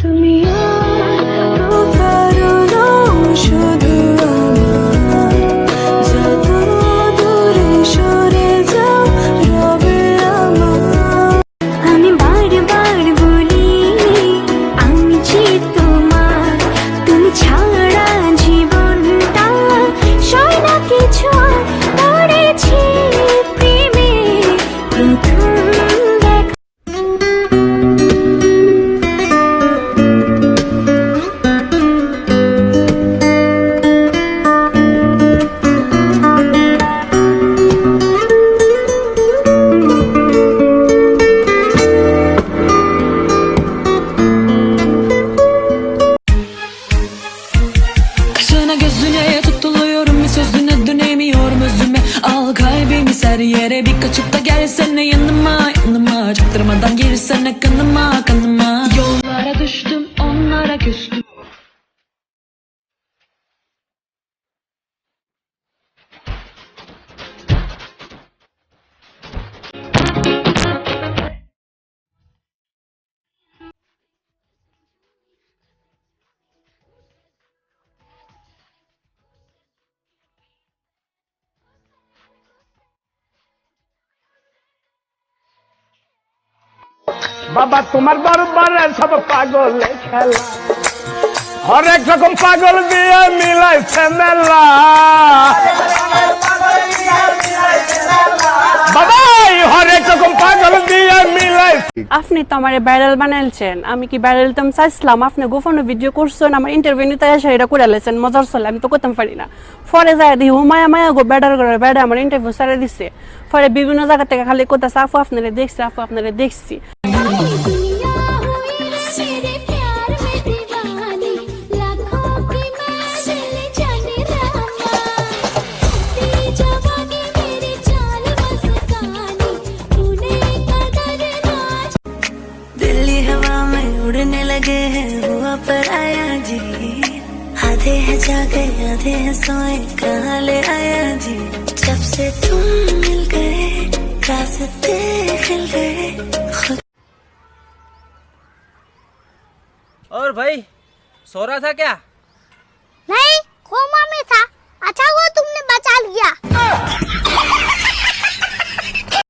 তুমি kalbimi ser yere bir kaçıp da gelsene yanıma yanıma. Çaktırmadan girsene kanıma বাবা, তোমার দরবারে সব পাগল খেলা। হরেক রকম পাগল দিয়ে মিলাইছে মেলা। আপনি তো আমার ব্যারেল বানাইছেন আমি কি ব্যারেল তো চাইছিলাম? আপনি গোপনে ভিডিও করছেন, আমার ইন্টারভিউ নিতে এসে এটা করে লেছেন, মজার চলে, আমি তো করতাম পারি না। ফরে যায় দিই হুমায়া মায়া গো ব্যাডার করে ব্যাডা আমার ইন্টারভিউ সারে দিচ্ছে পরে বিভিন্ন জায়গা থেকে খালি কোথায় আপু আপনারা দেখছি আপু আপনারা দেখছি। लगे हैं हुआ पर आया जी। आधे हैं जागे, आधे हैं सोए, कहा ले आया जी? जब से तुम मिल गए, रास्ते खिल गए और भाई, सो रहा था क्या?